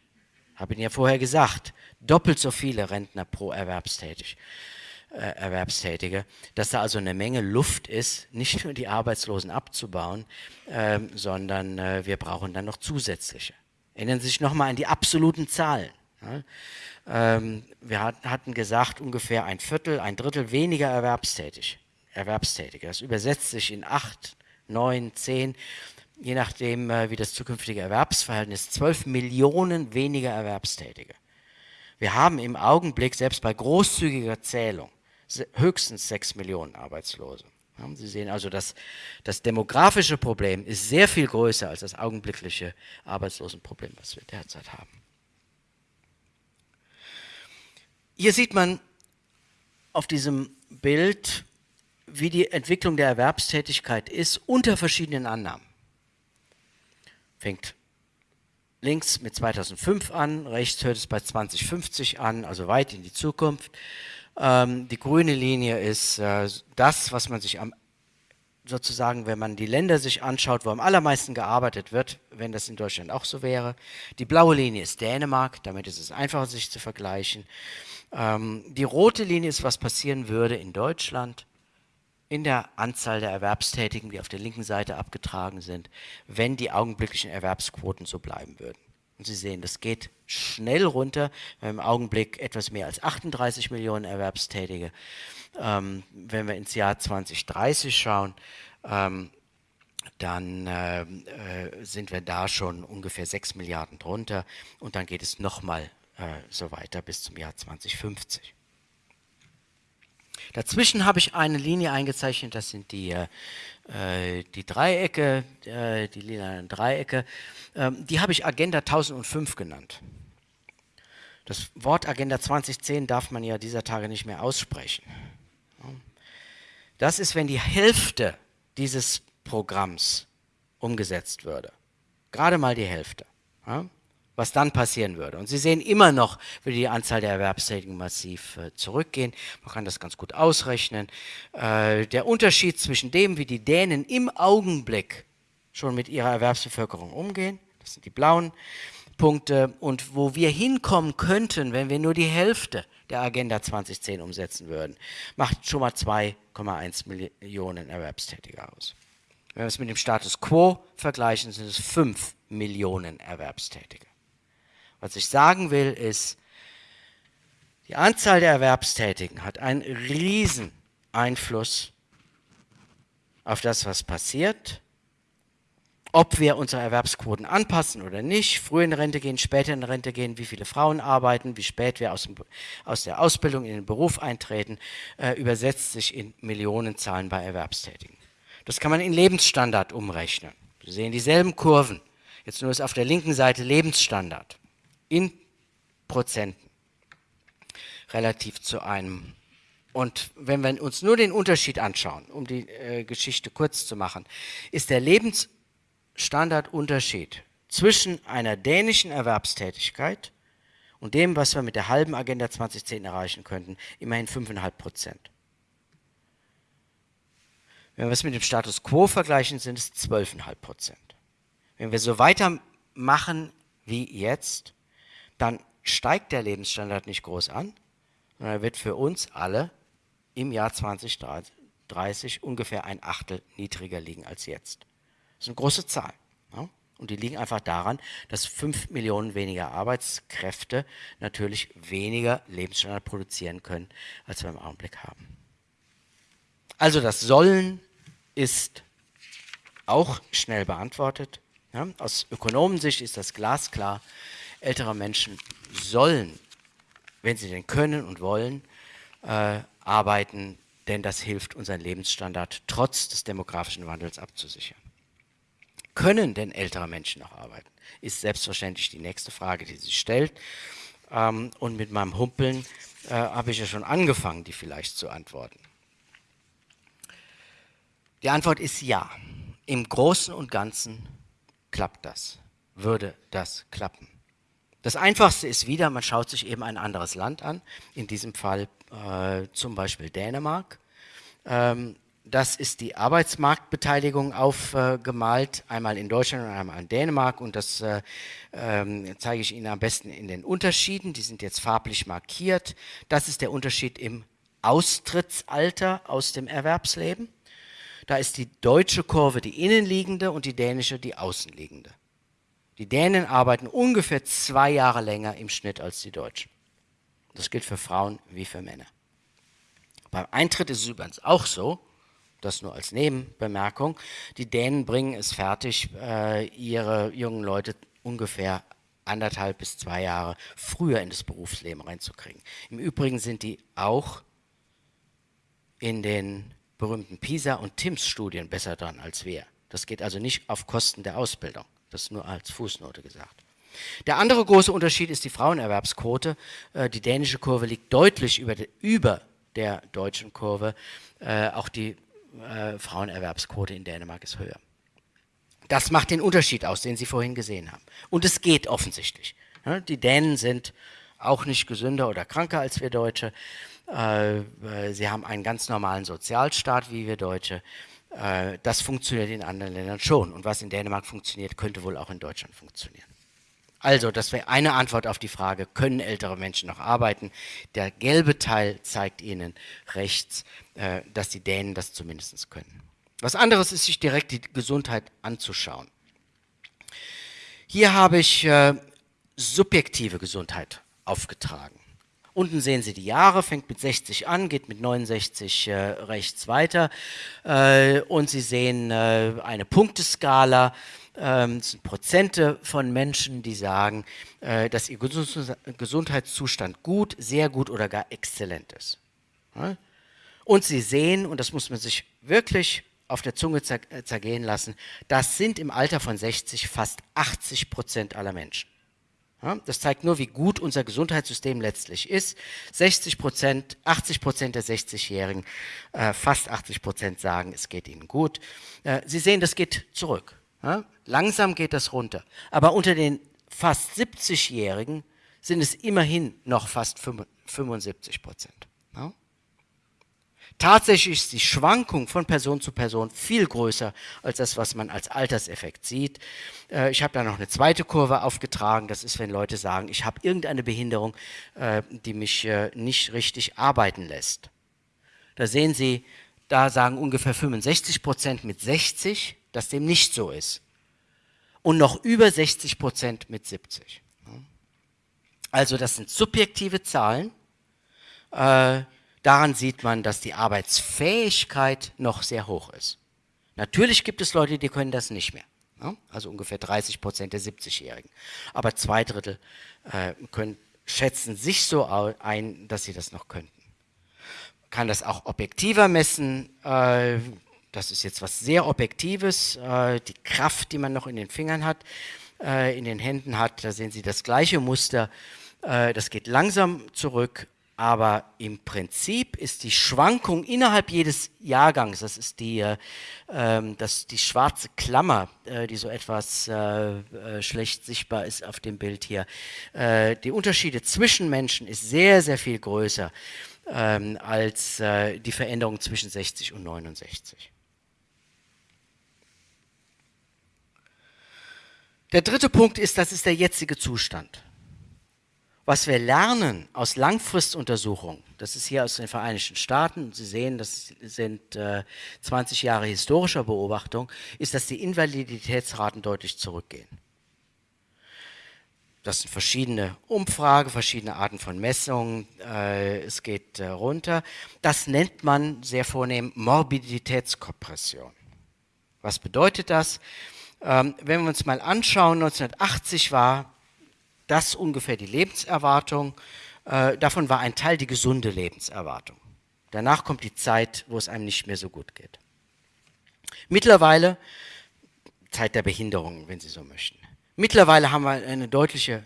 habe ich Ihnen ja vorher gesagt, doppelt so viele Rentner pro Erwerbstätig. Äh, Erwerbstätige, dass da also eine Menge Luft ist, nicht nur die Arbeitslosen abzubauen, äh, sondern äh, wir brauchen dann noch zusätzliche. Erinnern Sie sich nochmal an die absoluten Zahlen. Ja? Ähm, wir hat, hatten gesagt, ungefähr ein Viertel, ein Drittel weniger erwerbstätig, Erwerbstätige. Das übersetzt sich in acht, neun, zehn, je nachdem, äh, wie das zukünftige Erwerbsverhältnis, zwölf Millionen weniger Erwerbstätige. Wir haben im Augenblick, selbst bei großzügiger Zählung, höchstens sechs Millionen Arbeitslose. Sie sehen also, dass das demografische Problem ist sehr viel größer als das augenblickliche Arbeitslosenproblem, was wir derzeit haben. Hier sieht man auf diesem Bild, wie die Entwicklung der Erwerbstätigkeit ist unter verschiedenen Annahmen. Fängt links mit 2005 an, rechts hört es bei 2050 an, also weit in die Zukunft. Ähm, die grüne Linie ist äh, das, was man sich am sozusagen, wenn man die Länder sich anschaut, wo am allermeisten gearbeitet wird, wenn das in Deutschland auch so wäre. Die blaue Linie ist Dänemark, damit ist es einfacher, sich zu vergleichen. Ähm, die rote Linie ist, was passieren würde in Deutschland in der Anzahl der Erwerbstätigen, die auf der linken Seite abgetragen sind, wenn die augenblicklichen Erwerbsquoten so bleiben würden. Und Sie sehen, das geht schnell runter. Wir haben im Augenblick etwas mehr als 38 Millionen Erwerbstätige. Ähm, wenn wir ins Jahr 2030 schauen, ähm, dann äh, äh, sind wir da schon ungefähr 6 Milliarden drunter und dann geht es nochmal äh, so weiter bis zum Jahr 2050. Dazwischen habe ich eine Linie eingezeichnet, das sind die äh, die Dreiecke, äh, die lilanen Dreiecke, ähm, die habe ich Agenda 1005 genannt. Das Wort Agenda 2010 darf man ja dieser Tage nicht mehr aussprechen. Das ist, wenn die Hälfte dieses Programms umgesetzt würde. Gerade mal die Hälfte was dann passieren würde. Und Sie sehen immer noch, würde die Anzahl der Erwerbstätigen massiv äh, zurückgehen. Man kann das ganz gut ausrechnen. Äh, der Unterschied zwischen dem, wie die Dänen im Augenblick schon mit ihrer Erwerbsbevölkerung umgehen, das sind die blauen Punkte, und wo wir hinkommen könnten, wenn wir nur die Hälfte der Agenda 2010 umsetzen würden, macht schon mal 2,1 Millionen Erwerbstätige aus. Wenn wir es mit dem Status quo vergleichen, sind es 5 Millionen Erwerbstätige. Was ich sagen will, ist, die Anzahl der Erwerbstätigen hat einen riesen Einfluss auf das, was passiert, ob wir unsere Erwerbsquoten anpassen oder nicht, früher in Rente gehen, später in Rente gehen, wie viele Frauen arbeiten, wie spät wir aus, dem, aus der Ausbildung in den Beruf eintreten, äh, übersetzt sich in Millionenzahlen bei Erwerbstätigen. Das kann man in Lebensstandard umrechnen. Sie sehen dieselben Kurven. Jetzt nur ist auf der linken Seite Lebensstandard in Prozenten relativ zu einem. Und wenn wir uns nur den Unterschied anschauen, um die äh, Geschichte kurz zu machen, ist der Lebensstandardunterschied zwischen einer dänischen Erwerbstätigkeit und dem, was wir mit der halben Agenda 2010 erreichen könnten, immerhin 5,5 Prozent. Wenn wir es mit dem Status quo vergleichen, sind es 12,5 Prozent. Wenn wir so weitermachen wie jetzt, dann steigt der Lebensstandard nicht groß an, sondern er wird für uns alle im Jahr 2030 ungefähr ein Achtel niedriger liegen als jetzt. Das ist eine große Zahl. Ja? Und die liegen einfach daran, dass 5 Millionen weniger Arbeitskräfte natürlich weniger Lebensstandard produzieren können, als wir im Augenblick haben. Also das Sollen ist auch schnell beantwortet. Ja? Aus Ökonomensicht ist das glasklar älterer Menschen sollen, wenn sie denn können und wollen, äh, arbeiten, denn das hilft, unseren Lebensstandard trotz des demografischen Wandels abzusichern. Können denn ältere Menschen noch arbeiten? Ist selbstverständlich die nächste Frage, die sich stellt. Ähm, und mit meinem Humpeln äh, habe ich ja schon angefangen, die vielleicht zu antworten. Die Antwort ist ja. Im Großen und Ganzen klappt das, würde das klappen. Das Einfachste ist wieder, man schaut sich eben ein anderes Land an, in diesem Fall äh, zum Beispiel Dänemark. Ähm, das ist die Arbeitsmarktbeteiligung aufgemalt, äh, einmal in Deutschland und einmal in Dänemark und das äh, äh, zeige ich Ihnen am besten in den Unterschieden, die sind jetzt farblich markiert. Das ist der Unterschied im Austrittsalter aus dem Erwerbsleben. Da ist die deutsche Kurve die innenliegende und die dänische die außenliegende. Die Dänen arbeiten ungefähr zwei Jahre länger im Schnitt als die Deutschen. Das gilt für Frauen wie für Männer. Beim Eintritt ist es übrigens auch so, das nur als Nebenbemerkung, die Dänen bringen es fertig, äh, ihre jungen Leute ungefähr anderthalb bis zwei Jahre früher in das Berufsleben reinzukriegen. Im Übrigen sind die auch in den berühmten PISA- und TIMSS-Studien besser dran als wir. Das geht also nicht auf Kosten der Ausbildung. Das nur als Fußnote gesagt. Der andere große Unterschied ist die Frauenerwerbsquote. Äh, die dänische Kurve liegt deutlich über, über der deutschen Kurve. Äh, auch die äh, Frauenerwerbsquote in Dänemark ist höher. Das macht den Unterschied aus, den Sie vorhin gesehen haben. Und es geht offensichtlich. Die Dänen sind auch nicht gesünder oder kranker als wir Deutsche. Sie haben einen ganz normalen Sozialstaat wie wir Deutsche. Äh, das funktioniert in anderen Ländern schon. Und was in Dänemark funktioniert, könnte wohl auch in Deutschland funktionieren. Also, das wäre eine Antwort auf die Frage, können ältere Menschen noch arbeiten? Der gelbe Teil zeigt Ihnen rechts, äh, dass die Dänen das zumindest können. Was anderes ist, sich direkt die Gesundheit anzuschauen. Hier habe ich äh, subjektive Gesundheit aufgetragen. Unten sehen Sie die Jahre, fängt mit 60 an, geht mit 69 äh, rechts weiter. Äh, und Sie sehen äh, eine Punkteskala. Ähm, das sind Prozente von Menschen, die sagen, äh, dass ihr Gesundheitszustand gut, sehr gut oder gar exzellent ist. Und Sie sehen, und das muss man sich wirklich auf der Zunge äh, zergehen lassen, das sind im Alter von 60 fast 80 Prozent aller Menschen. Ja, das zeigt nur, wie gut unser Gesundheitssystem letztlich ist. 60 Prozent, 80 Prozent der 60-Jährigen, äh, fast 80 Prozent sagen, es geht ihnen gut. Äh, Sie sehen, das geht zurück. Ja? Langsam geht das runter. Aber unter den fast 70-Jährigen sind es immerhin noch fast 75 Prozent. Tatsächlich ist die Schwankung von Person zu Person viel größer als das, was man als Alterseffekt sieht. Äh, ich habe da noch eine zweite Kurve aufgetragen. Das ist, wenn Leute sagen, ich habe irgendeine Behinderung, äh, die mich äh, nicht richtig arbeiten lässt. Da sehen Sie, da sagen ungefähr 65 Prozent mit 60, dass dem nicht so ist. Und noch über 60 Prozent mit 70. Also das sind subjektive Zahlen. Daran sieht man, dass die Arbeitsfähigkeit noch sehr hoch ist. Natürlich gibt es Leute, die können das nicht mehr. Ne? Also ungefähr 30 Prozent der 70-Jährigen. Aber zwei Drittel äh, können, schätzen sich so ein, dass sie das noch könnten. Man kann das auch objektiver messen. Äh, das ist jetzt was sehr Objektives. Äh, die Kraft, die man noch in den Fingern hat, äh, in den Händen hat, da sehen Sie das gleiche Muster. Äh, das geht langsam zurück aber im Prinzip ist die Schwankung innerhalb jedes Jahrgangs, das ist die, äh, ähm, das, die schwarze Klammer, äh, die so etwas äh, äh, schlecht sichtbar ist auf dem Bild hier, äh, die Unterschiede zwischen Menschen ist sehr, sehr viel größer ähm, als äh, die Veränderung zwischen 60 und 69. Der dritte Punkt ist, das ist der jetzige Zustand. Was wir lernen aus Langfristuntersuchungen, das ist hier aus den Vereinigten Staaten, Sie sehen, das sind äh, 20 Jahre historischer Beobachtung, ist, dass die Invaliditätsraten deutlich zurückgehen. Das sind verschiedene Umfragen, verschiedene Arten von Messungen, äh, es geht äh, runter. Das nennt man sehr vornehm Morbiditätskompression. Was bedeutet das? Ähm, wenn wir uns mal anschauen, 1980 war das ungefähr die Lebenserwartung. Äh, davon war ein Teil die gesunde Lebenserwartung. Danach kommt die Zeit, wo es einem nicht mehr so gut geht. Mittlerweile Zeit der Behinderung, wenn Sie so möchten. Mittlerweile haben wir eine deutliche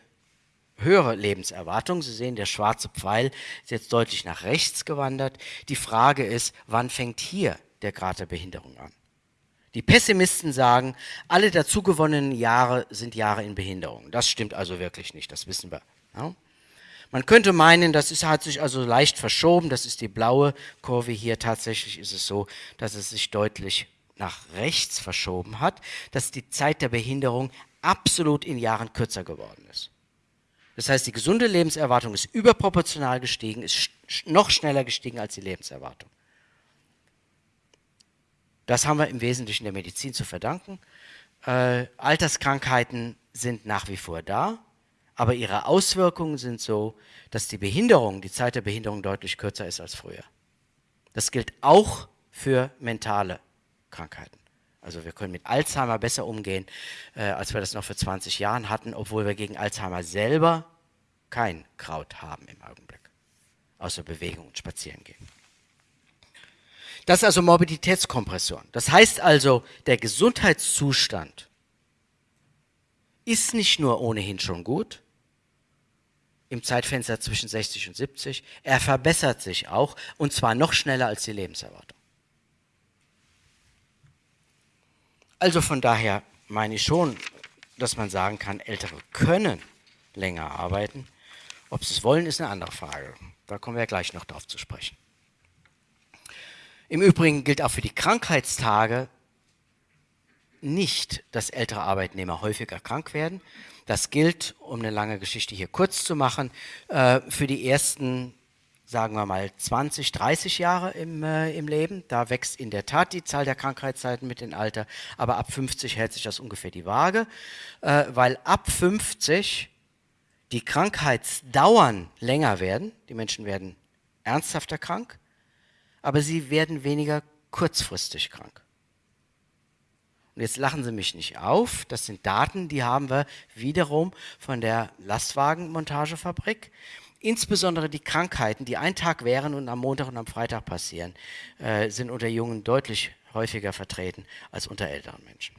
höhere Lebenserwartung. Sie sehen, der schwarze Pfeil ist jetzt deutlich nach rechts gewandert. Die Frage ist, wann fängt hier der Grad der Behinderung an? Die Pessimisten sagen, alle dazugewonnenen Jahre sind Jahre in Behinderung. Das stimmt also wirklich nicht, das wissen wir. Ja? Man könnte meinen, das ist, hat sich also leicht verschoben, das ist die blaue Kurve hier. Tatsächlich ist es so, dass es sich deutlich nach rechts verschoben hat, dass die Zeit der Behinderung absolut in Jahren kürzer geworden ist. Das heißt, die gesunde Lebenserwartung ist überproportional gestiegen, ist noch schneller gestiegen als die Lebenserwartung. Das haben wir im Wesentlichen der Medizin zu verdanken. Äh, Alterskrankheiten sind nach wie vor da, aber ihre Auswirkungen sind so, dass die Behinderung, die Zeit der Behinderung deutlich kürzer ist als früher. Das gilt auch für mentale Krankheiten. Also wir können mit Alzheimer besser umgehen, äh, als wir das noch vor 20 Jahren hatten, obwohl wir gegen Alzheimer selber kein Kraut haben im Augenblick, außer Bewegung und Spazierengehen. Das ist also Morbiditätskompression. Das heißt also, der Gesundheitszustand ist nicht nur ohnehin schon gut, im Zeitfenster zwischen 60 und 70, er verbessert sich auch und zwar noch schneller als die Lebenserwartung. Also von daher meine ich schon, dass man sagen kann, Ältere können länger arbeiten. Ob sie es wollen, ist eine andere Frage. Da kommen wir gleich noch drauf zu sprechen. Im Übrigen gilt auch für die Krankheitstage nicht, dass ältere Arbeitnehmer häufiger krank werden. Das gilt, um eine lange Geschichte hier kurz zu machen, äh, für die ersten sagen wir mal 20, 30 Jahre im, äh, im Leben. Da wächst in der Tat die Zahl der Krankheitszeiten mit dem Alter, aber ab 50 hält sich das ungefähr die Waage, äh, weil ab 50 die Krankheitsdauern länger werden, die Menschen werden ernsthafter krank, aber sie werden weniger kurzfristig krank. Und jetzt lachen Sie mich nicht auf, das sind Daten, die haben wir wiederum von der Lastwagenmontagefabrik. Insbesondere die Krankheiten, die ein Tag wären und am Montag und am Freitag passieren, äh, sind unter Jungen deutlich häufiger vertreten als unter älteren Menschen.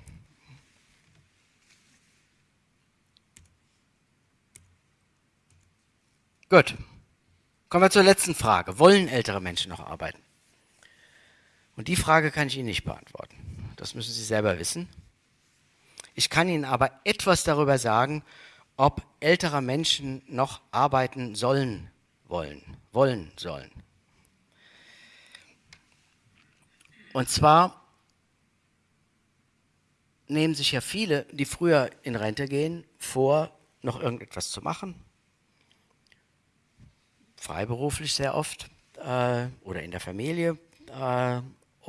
Gut. Kommen wir zur letzten Frage. Wollen ältere Menschen noch arbeiten? Und die Frage kann ich Ihnen nicht beantworten. Das müssen Sie selber wissen. Ich kann Ihnen aber etwas darüber sagen, ob ältere Menschen noch arbeiten sollen, wollen, wollen sollen. Und zwar nehmen sich ja viele, die früher in Rente gehen, vor, noch irgendetwas zu machen. Freiberuflich sehr oft äh, oder in der Familie. Äh,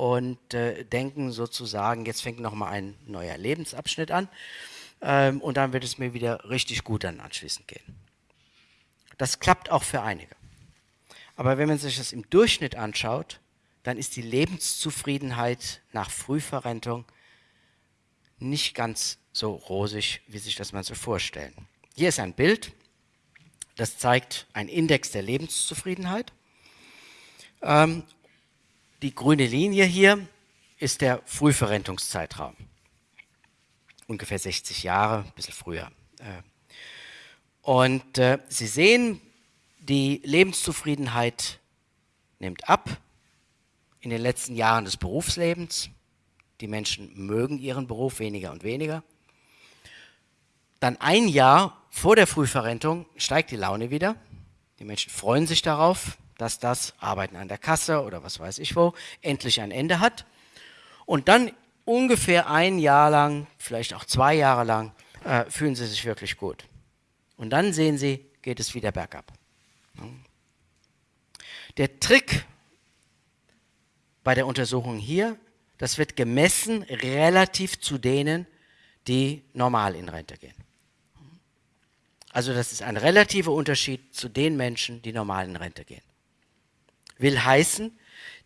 und äh, denken sozusagen, jetzt fängt nochmal ein neuer Lebensabschnitt an ähm, und dann wird es mir wieder richtig gut dann anschließend gehen. Das klappt auch für einige. Aber wenn man sich das im Durchschnitt anschaut, dann ist die Lebenszufriedenheit nach Frühverrentung nicht ganz so rosig, wie sich das man so vorstellen. Hier ist ein Bild, das zeigt einen Index der Lebenszufriedenheit. Ähm, die grüne Linie hier ist der Frühverrentungszeitraum ungefähr 60 Jahre, ein bisschen früher. Äh. Und äh, Sie sehen, die Lebenszufriedenheit nimmt ab in den letzten Jahren des Berufslebens. Die Menschen mögen ihren Beruf weniger und weniger. Dann ein Jahr vor der Frühverrentung steigt die Laune wieder. Die Menschen freuen sich darauf, dass das Arbeiten an der Kasse oder was weiß ich wo endlich ein Ende hat. Und dann ungefähr ein Jahr lang, vielleicht auch zwei Jahre lang, äh, fühlen sie sich wirklich gut. Und dann sehen sie, geht es wieder bergab. Der Trick bei der Untersuchung hier, das wird gemessen relativ zu denen, die normal in Rente gehen. Also das ist ein relativer Unterschied zu den Menschen, die normal in Rente gehen. Will heißen,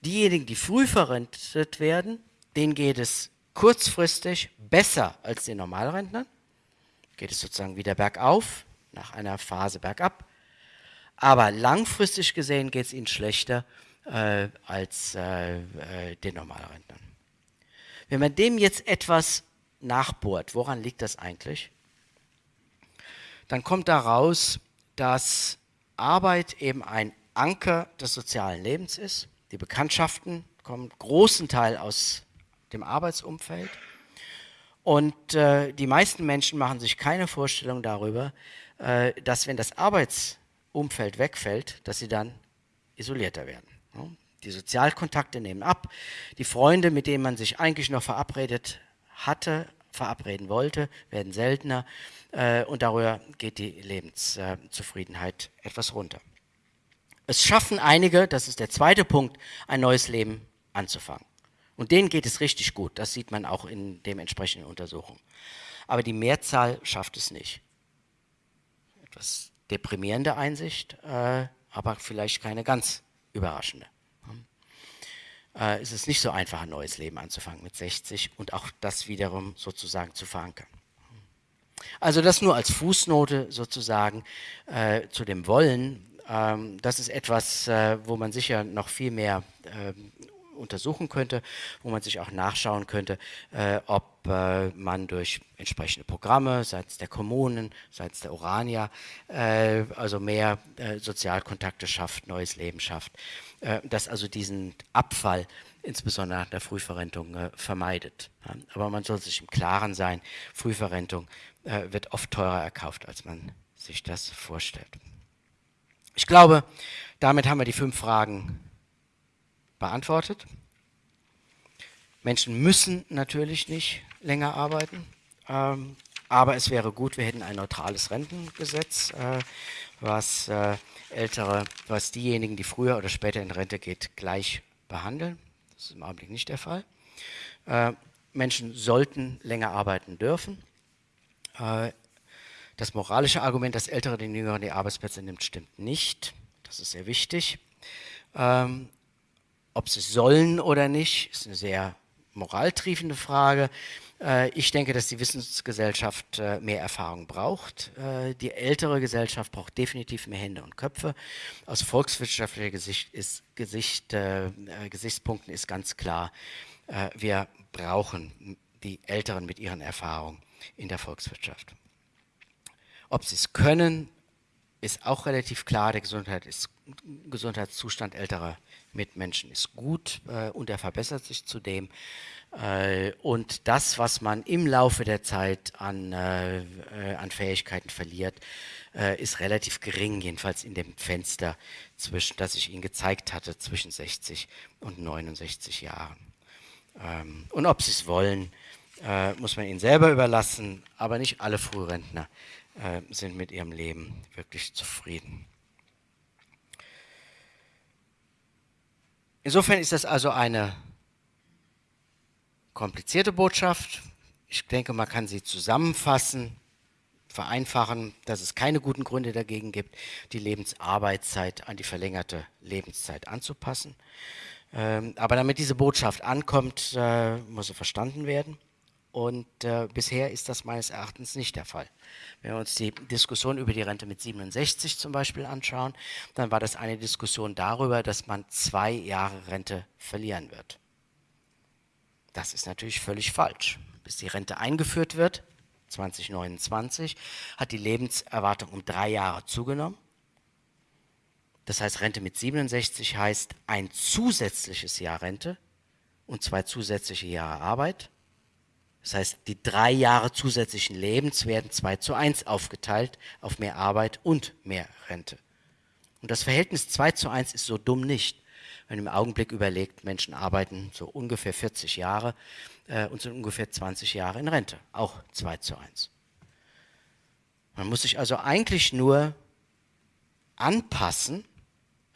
diejenigen, die früh verrentet werden, denen geht es kurzfristig besser als den Normalrentnern. Geht es sozusagen wieder bergauf, nach einer Phase bergab. Aber langfristig gesehen geht es ihnen schlechter äh, als äh, äh, den Normalrentnern. Wenn man dem jetzt etwas nachbohrt, woran liegt das eigentlich, dann kommt daraus, dass Arbeit eben ein Anker des sozialen Lebens ist. Die Bekanntschaften kommen großen Teil aus dem Arbeitsumfeld. Und äh, die meisten Menschen machen sich keine Vorstellung darüber, äh, dass wenn das Arbeitsumfeld wegfällt, dass sie dann isolierter werden. Die Sozialkontakte nehmen ab. Die Freunde, mit denen man sich eigentlich noch verabredet hatte, verabreden wollte, werden seltener. Äh, und darüber geht die Lebenszufriedenheit etwas runter. Es schaffen einige, das ist der zweite Punkt, ein neues Leben anzufangen. Und denen geht es richtig gut, das sieht man auch in den entsprechenden Untersuchungen. Aber die Mehrzahl schafft es nicht. Etwas deprimierende Einsicht, äh, aber vielleicht keine ganz überraschende. Äh, es ist nicht so einfach, ein neues Leben anzufangen mit 60 und auch das wiederum sozusagen zu verankern. Also das nur als Fußnote sozusagen äh, zu dem Wollen. Ähm, das ist etwas, äh, wo man sicher noch viel mehr äh, untersuchen könnte, wo man sich auch nachschauen könnte, äh, ob äh, man durch entsprechende Programme seitens der Kommunen, seitens der Urania, äh, also mehr Sozialkontakte schafft, neues Leben schafft, dass also diesen Abfall insbesondere nach der Frühverrentung vermeidet. Aber man soll sich im Klaren sein, Frühverrentung wird oft teurer erkauft, als man sich das vorstellt. Ich glaube, damit haben wir die fünf Fragen beantwortet. Menschen müssen natürlich nicht länger arbeiten, ähm, aber es wäre gut, wir hätten ein neutrales Rentengesetz, äh, was äh, ältere, was diejenigen, die früher oder später in Rente geht, gleich behandeln. Das ist im Augenblick nicht der Fall. Äh, Menschen sollten länger arbeiten dürfen. Äh, das moralische Argument, dass Ältere den Jüngeren die Arbeitsplätze nimmt, stimmt nicht. Das ist sehr wichtig. Ähm, ob sie sollen oder nicht, ist eine sehr moraltriefende Frage. Äh, ich denke, dass die Wissensgesellschaft äh, mehr Erfahrung braucht. Äh, die ältere Gesellschaft braucht definitiv mehr Hände und Köpfe. Aus volkswirtschaftlicher Gesicht ist, Gesicht, äh, Gesichtspunkten ist ganz klar, äh, wir brauchen die Älteren mit ihren Erfahrungen in der Volkswirtschaft. Ob sie es können, ist auch relativ klar. Der Gesundheit ist, Gesundheitszustand älterer Mitmenschen ist gut äh, und er verbessert sich zudem. Äh, und das, was man im Laufe der Zeit an, äh, äh an Fähigkeiten verliert, äh, ist relativ gering, jedenfalls in dem Fenster, zwischen, das ich Ihnen gezeigt hatte, zwischen 60 und 69 Jahren. Ähm, und ob Sie es wollen, äh, muss man Ihnen selber überlassen, aber nicht alle Frührentner sind mit ihrem Leben wirklich zufrieden. Insofern ist das also eine komplizierte Botschaft. Ich denke, man kann sie zusammenfassen, vereinfachen, dass es keine guten Gründe dagegen gibt, die Lebensarbeitszeit an die verlängerte Lebenszeit anzupassen. Ähm, aber damit diese Botschaft ankommt, äh, muss sie verstanden werden. Und äh, bisher ist das meines Erachtens nicht der Fall. Wenn wir uns die Diskussion über die Rente mit 67 zum Beispiel anschauen, dann war das eine Diskussion darüber, dass man zwei Jahre Rente verlieren wird. Das ist natürlich völlig falsch. Bis die Rente eingeführt wird, 2029, hat die Lebenserwartung um drei Jahre zugenommen. Das heißt, Rente mit 67 heißt ein zusätzliches Jahr Rente und zwei zusätzliche Jahre Arbeit das heißt, die drei Jahre zusätzlichen Lebens werden 2 zu 1 aufgeteilt auf mehr Arbeit und mehr Rente. Und das Verhältnis 2 zu 1 ist so dumm nicht. Wenn man im Augenblick überlegt, Menschen arbeiten so ungefähr 40 Jahre äh, und sind ungefähr 20 Jahre in Rente. Auch 2 zu 1. Man muss sich also eigentlich nur anpassen,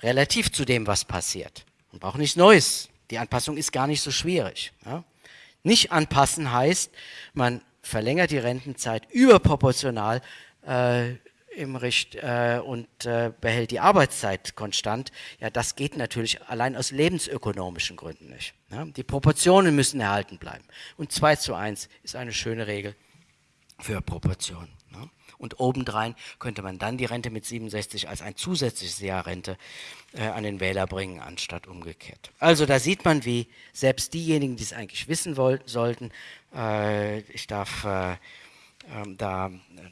relativ zu dem, was passiert. Man braucht nichts Neues. Die Anpassung ist gar nicht so schwierig. Ja? Nicht anpassen heißt, man verlängert die Rentenzeit überproportional äh, im Richt äh, und äh, behält die Arbeitszeit konstant. Ja, das geht natürlich allein aus lebensökonomischen Gründen nicht. Ja? Die Proportionen müssen erhalten bleiben. Und 2 zu 1 ist eine schöne Regel für Proportionen. Ja? Und obendrein könnte man dann die Rente mit 67 als ein zusätzliches Jahr Rente äh, an den Wähler bringen, anstatt umgekehrt. Also da sieht man, wie selbst diejenigen, die es eigentlich wissen wollten, sollten, äh, ich darf äh, ähm, da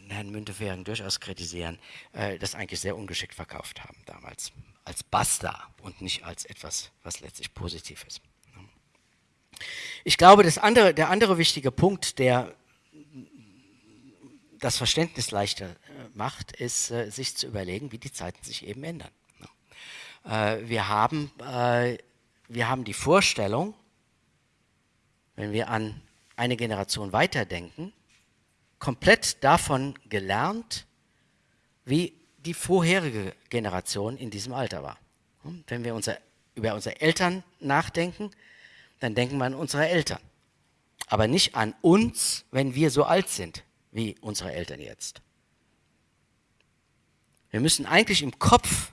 Herrn Müntefering durchaus kritisieren, äh, das eigentlich sehr ungeschickt verkauft haben damals, als Basta und nicht als etwas, was letztlich positiv ist. Ich glaube, andere, der andere wichtige Punkt, der das Verständnis leichter äh, macht, ist, äh, sich zu überlegen, wie die Zeiten sich eben ändern. Äh, wir, haben, wir haben die Vorstellung, wenn wir an eine Generation weiterdenken, komplett davon gelernt, wie die vorherige Generation in diesem Alter war. Wenn wir unser, über unsere Eltern nachdenken, dann denken wir an unsere Eltern. Aber nicht an uns, wenn wir so alt sind wie unsere Eltern jetzt. Wir müssen eigentlich im Kopf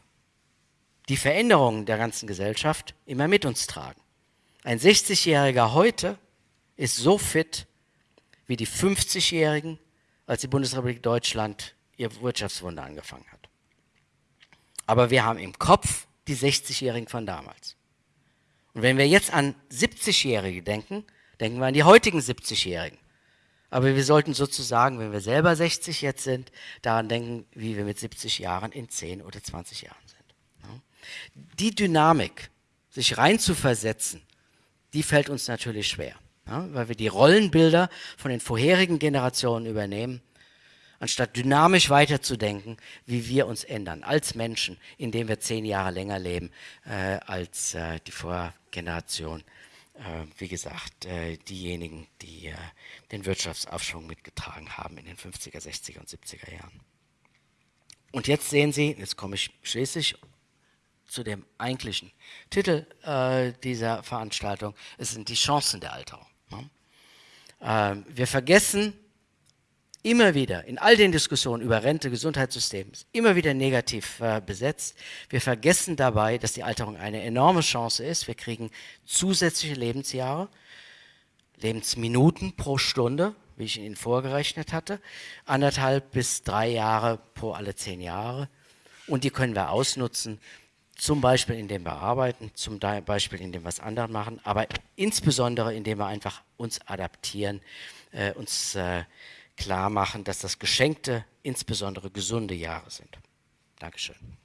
die Veränderungen der ganzen Gesellschaft immer mit uns tragen. Ein 60-Jähriger heute ist so fit wie die 50-Jährigen, als die Bundesrepublik Deutschland ihr Wirtschaftswunder angefangen hat. Aber wir haben im Kopf die 60-Jährigen von damals. Und wenn wir jetzt an 70-Jährige denken, denken wir an die heutigen 70-Jährigen. Aber wir sollten sozusagen, wenn wir selber 60 jetzt sind, daran denken, wie wir mit 70 Jahren in 10 oder 20 Jahren sind. Die Dynamik, sich reinzuversetzen, die fällt uns natürlich schwer, weil wir die Rollenbilder von den vorherigen Generationen übernehmen anstatt dynamisch weiterzudenken, wie wir uns ändern als Menschen, indem wir zehn Jahre länger leben äh, als äh, die Vorgeneration. Äh, wie gesagt, äh, diejenigen, die äh, den Wirtschaftsaufschwung mitgetragen haben in den 50er, 60er und 70er Jahren. Und jetzt sehen Sie, jetzt komme ich schließlich zu dem eigentlichen Titel dieser Veranstaltung, es sind die Chancen der Alterung. Ne? Ähm, wir vergessen immer wieder in all den Diskussionen über Rente, Gesundheitssystem, immer wieder negativ äh, besetzt. Wir vergessen dabei, dass die Alterung eine enorme Chance ist. Wir kriegen zusätzliche Lebensjahre, Lebensminuten pro Stunde, wie ich Ihnen vorgerechnet hatte, anderthalb bis drei Jahre pro alle zehn Jahre. Und die können wir ausnutzen, zum Beispiel indem wir arbeiten, zum Beispiel indem wir was anderes machen, aber insbesondere indem wir einfach uns adaptieren, äh, uns äh, klar machen, dass das geschenkte, insbesondere gesunde Jahre sind. Dankeschön.